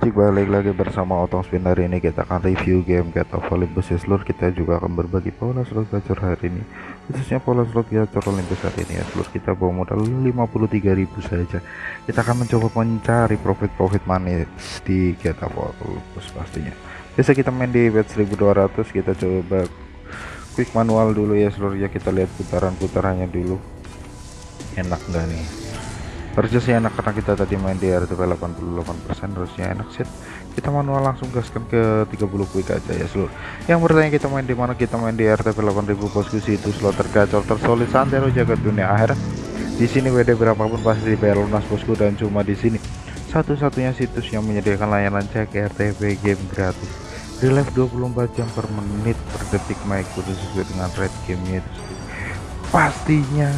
Cik balik lagi bersama Otong Spin. Hari ini kita akan review game Get of Olympus seluruh kita juga akan berbagi pola slot gacor hari ini. Khususnya pola slot gacor Olympus hari ini ya seluruh kita bawa modal 53.000 saja. Kita akan mencoba mencari profit-profit manis di Get of Olympus pastinya. Biasa kita main di bet 1200 kita coba quick manual dulu ya seluruh ya kita lihat putaran-putarannya dulu. Enak nggak nih harusnya sih enak karena kita tadi main di RTP 88% harusnya enak sih kita manual langsung gaskan ke 30 quick aja ya seluruh yang bertanya kita main di mana? Kita main di RTP 8000 bosku itu slot tergacor tersolid santero jaga dunia akhirat. Di sini WD berapapun pasti dibayar lunas bosku dan cuma di sini. Satu-satunya situs yang menyediakan layanan cek RTP game gratis. Di live 24 jam per menit per detik naik sesuai dengan red gamenya itu pastinya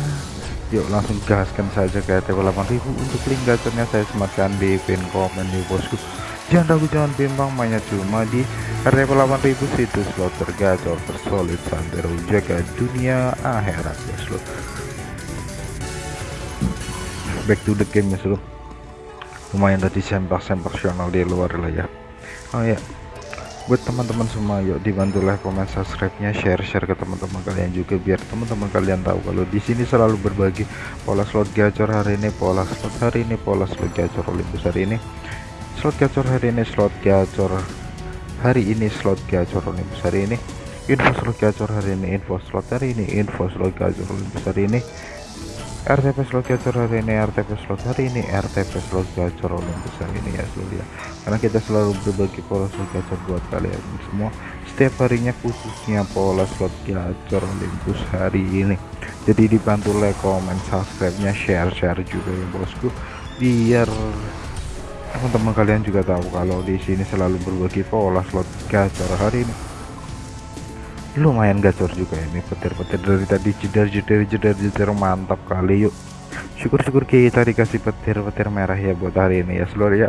yuk langsung gaskan saja ke RTP 8000 untuk link gacornya saya sematkan di pin komen di bosku. Jangan ragu jangan bimbang mainnya cuma di RTP 8000 situs slot tergacor tersolid santero jaga dunia akhirat ya slot back to the game ya slot lumayan tadi sempak-sempak di luar lah ya. Oh ya buat teman-teman semua. Yuk dibantu like comment subscribe nya share share ke teman-teman kalian juga biar teman-teman kalian tahu kalau di sini selalu berbagi pola slot gacor hari ini pola slot hari ini pola slot gacor Olympus hari ini. Slot gacor hari ini slot gacor hari ini slot gacor Olympus hari ini. Info slot gacor hari ini info slot hari ini info slot gacor Olympus hari ini RTP slot gacor hari ini RTP slot hari ini RTP slot gacor Olympus hari ini ya seluruh ya. Karena kita selalu berbagi pola slot gacor buat kalian semua. Setiap harinya khususnya pola slot gacor Olympus hari ini. Jadi dibantu like comment subscribe nya share share juga ya bosku. Biar teman-teman kalian juga tahu kalau di sini selalu berbagi pola slot gacor hari ini lumayan gacor juga ini petir-petir dari tadi jedar-jedar jedar-jedar mantap kali yuk. Syukur-syukur kita dikasih petir-petir merah ya buat hari ini ya seluruh ya.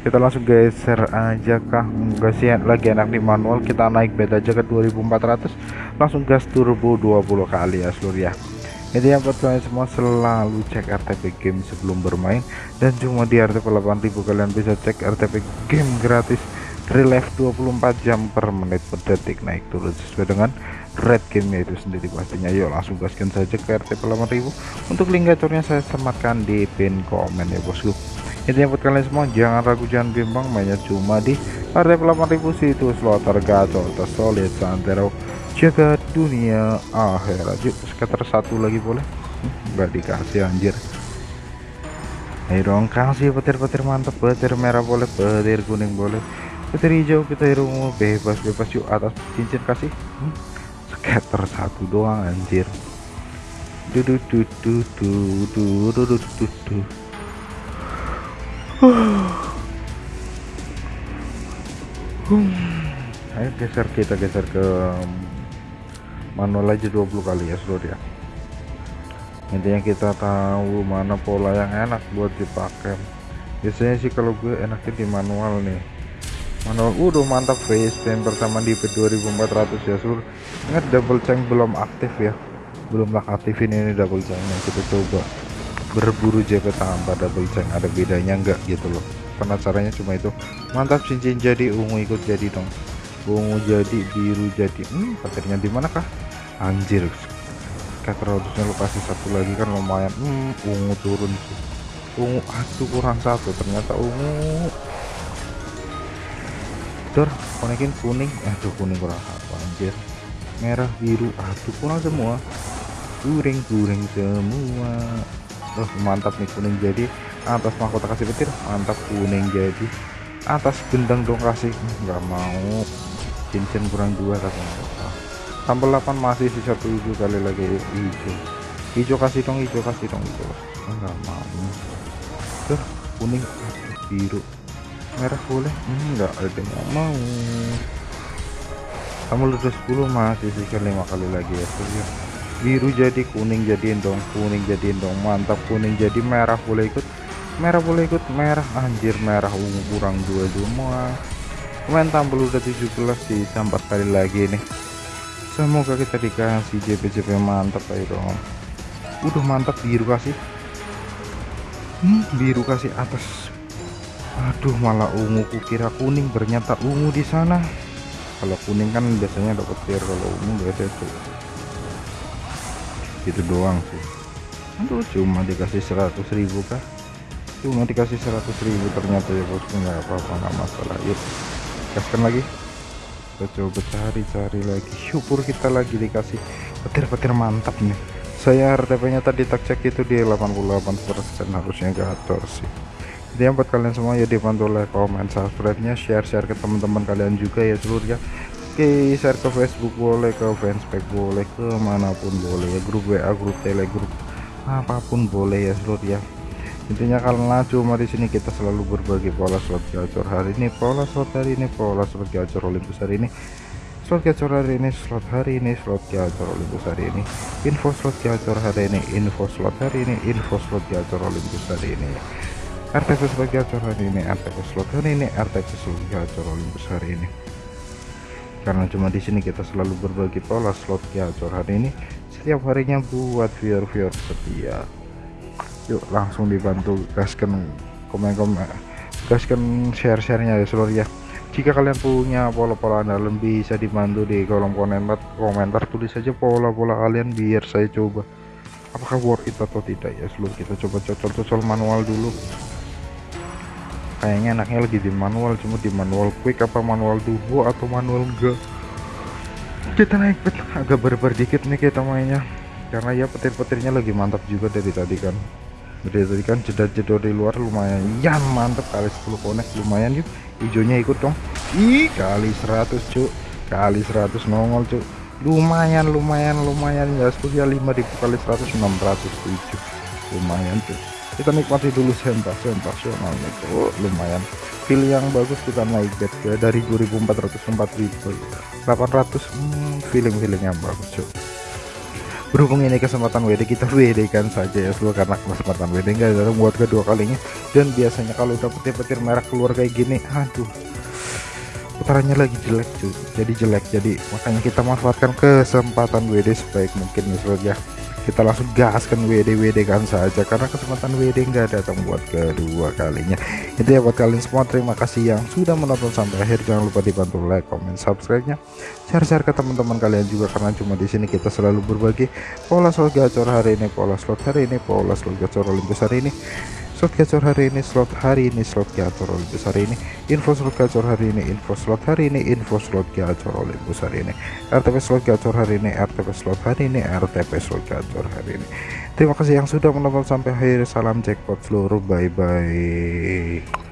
Kita langsung geser aja kah? Enggak sih lagi enak di manual kita naik bed aja ke 2400 langsung gas turbo 20 kali ya seluruh ya. Ini yang buat kalian semua selalu cek RTP game sebelum bermain dan cuma di RTP 8000 kalian bisa cek RTP game gratis relief 24 jam per menit per detik naik turun. Sesuai dengan red game itu sendiri pastinya. Yuk langsung gaskan saja ke RTP 8000 untuk link gacornya saya sematkan di pin komen ya bosku. Intinya buat kalian semua. Jangan ragu jangan bimbang. Mainnya cuma di RTP 8000 situ slot tergacor tersolid santero jaga dunia akhirat. Yuk skater satu lagi boleh. Enggak dikasih anjir. Ayo dong kasih petir-petir mantap petir merah boleh petir kuning boleh petir hijau kita ungu bebas bebas yuk atas cincin kasih. Hmm. scatter satu doang anjir. Duduk duduk duduk duduk duduk ayo geser kita geser ke manual aja 20 kali ya seluruh ya intinya kita tahu mana pola yang enak buat dipakai. Biasanya sih kalau gue enaknya di manual nih manual udah mantap face spam pertama di P2400 ya sur. Ingat double change belum aktif ya? Belum lah aktifin ini double chainnya kita coba. Berburu JP tanpa double change ada bedanya enggak gitu loh. Karena caranya cuma itu. Mantap cincin jadi ungu ikut jadi dong. Ungu jadi biru jadi. Hmm patirnya di manakah? Anjir. Kayak harusnya lo kasih satu lagi kan lumayan. Hmm ungu turun sih ungu aduh kurang satu. Ternyata ungu dor konekin kuning. Aduh kuning kurang apa anjir? Merah biru aduh kurang semua. Kuring kuring semua. Oh mantap nih kuning jadi. Atas mahkota kasih petir mantap kuning jadi. Atas gendang dong kasih. Nggak mau. Cincin kurang dua katanya tambah 8 masih sisa 7 kali lagi hijau. Hijau kasih dong hijau kasih dong hijau. Enggak mau. Tuh kuning biru merah boleh? Enggak ada yang mau. Kamu udah 10 masih sisa lima kali lagi ya ya. Biru jadi kuning jadiin dong kuning jadiin dong. Mantap kuning jadi merah boleh ikut. Merah boleh ikut merah. Anjir merah ungu kurang dua semua main tampil udah 17 sih sampai kali lagi nih. Semoga kita dikasih JP-JP mantap ayo dong. Udah mantap biru kasih. Hmm, biru kasih atas aduh malah ungu kukira kuning ternyata ungu di sana. Kalau kuning kan biasanya dapat tier kalau ungu beda tuh. Gitu doang sih. Aduh cuma dikasih 100.000 kah? Cuma dikasih 100.000 ternyata ya bosku nggak apa-apa nggak masalah. Yuk gaskan lagi. Kita coba cari-cari lagi. Syukur kita lagi dikasih petir-petir mantap nih. Saya RTP nya tadi tak cek itu di 88% harusnya gator sih jadi buat kalian semua ya dibantu like comment subscribe nya share share ke teman-teman kalian juga ya seluruhnya oke share ke Facebook boleh ke fanspage boleh ke mana pun boleh ya grup WA grup telegram apa pun boleh ya seluruh ya. Intinya karena cuma di sini kita selalu berbagi pola slot gacor hari ini pola slot hari ini pola slot gacor Olympus hari ini. Slot gacor hari ini slot hari ini slot gacor Olympus hari ini. Info slot gacor hari ini info slot hari ini info slot gacor Olympus hari ini RTP slot gacor hari ini RTP slot hari ini slot gacor Olympus hari ini. Karena cuma di sini kita selalu berbagi pola slot gacor hari ini. Setiap harinya buat viewer-viewer setia. Yuk langsung dibantu gaskan komen-komen gaskan share-sharenya ya seluruh ya. Jika kalian punya pola-pola andalan bisa dibantu di kolom komentar komentar tulis saja pola-pola kalian biar saya coba. Apakah worth it atau tidak ya seluruh kita coba cocol-cocol manual dulu kayaknya enaknya lagi di manual cuma di manual quick apa manual turbo atau manual enggak? Kita naik pet agak berber dikit nih kita mainnya. Karena ya petir-petirnya lagi mantap juga dari tadi kan. Dari tadi kan jeda-jeda di luar lumayan ya mantap kali 10 konek lumayan yuk. Hijaunya ikut dong. Ih kali 100 cuk. Kali 100 nongol cuk. Lumayan lumayan lumayan ya ya 5000 kali 100 607 lumayan cuk kita nikmati dulu sempak sempasionalnya cuk lumayan. Feel yang bagus kita naik bet ke dari 2400 4800 hmm, feeling feeling yang bagus cuk. Berhubung ini kesempatan WD kita WD kan saja ya seluruh karena kesempatan WD enggak ada buat kedua kalinya. Dan biasanya kalau udah petir-petir merah keluar kayak gini aduh. Putarannya lagi jelek cuy jadi jelek jadi makanya kita manfaatkan kesempatan WD sebaik mungkin ya kita langsung gaskan WD WD kan saja. Karena kesempatan WD enggak datang buat kedua kalinya. Itu ya buat kalian semua. Terima kasih yang sudah menonton sampai akhir. Jangan lupa dibantu like comment subscribe nya share-share ke teman-teman kalian juga karena cuma di sini kita selalu berbagi pola slot gacor hari ini pola slot hari ini pola slot gacor Olympus hari ini slot gacor hari ini slot hari ini slot gacor Olympus hari ini. Info slot gacor hari ini info slot hari ini info slot gacor Olympus hari ini. RTP slot gacor hari ini RTP slot hari ini RTP slot gacor hari ini. Terima kasih yang sudah menonton sampai akhir. Salam jackpot seluruh. Bye bye